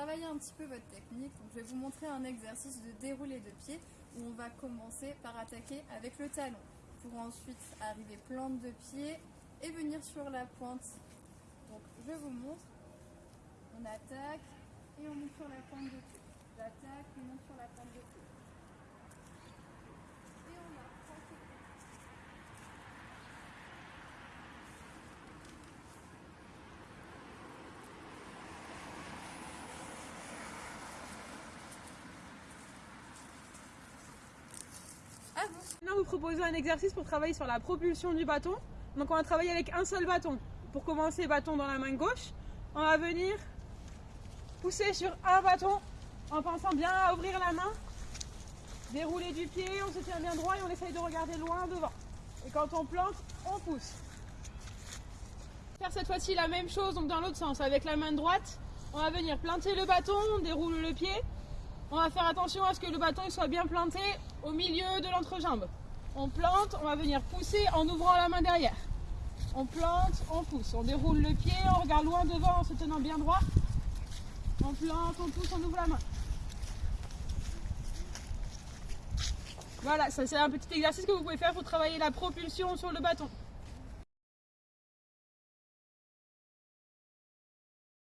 travailler un petit peu votre technique, donc je vais vous montrer un exercice de déroulé de pied où on va commencer par attaquer avec le talon pour ensuite arriver plante de pied et venir sur la pointe. Donc je vous montre, on attaque et on monte sur la pointe de pied. On monte sur la pointe de pied. À vous Maintenant, vous proposez un exercice pour travailler sur la propulsion du bâton. Donc, on va travailler avec un seul bâton. Pour commencer, bâton dans la main gauche. On va venir pousser sur un bâton en pensant bien à ouvrir la main. Dérouler du pied, on se tient bien droit et on essaye de regarder loin devant. Et quand on plante, on pousse. Faire cette fois-ci la même chose, donc dans l'autre sens, avec la main droite. On va venir planter le bâton, on déroule le pied. On va faire attention à ce que le bâton soit bien planté au milieu de l'entrejambe. On plante, on va venir pousser en ouvrant la main derrière. On plante, on pousse, on déroule le pied, on regarde loin devant en se tenant bien droit. On plante, on pousse, on ouvre la main. Voilà, c'est un petit exercice que vous pouvez faire pour travailler la propulsion sur le bâton.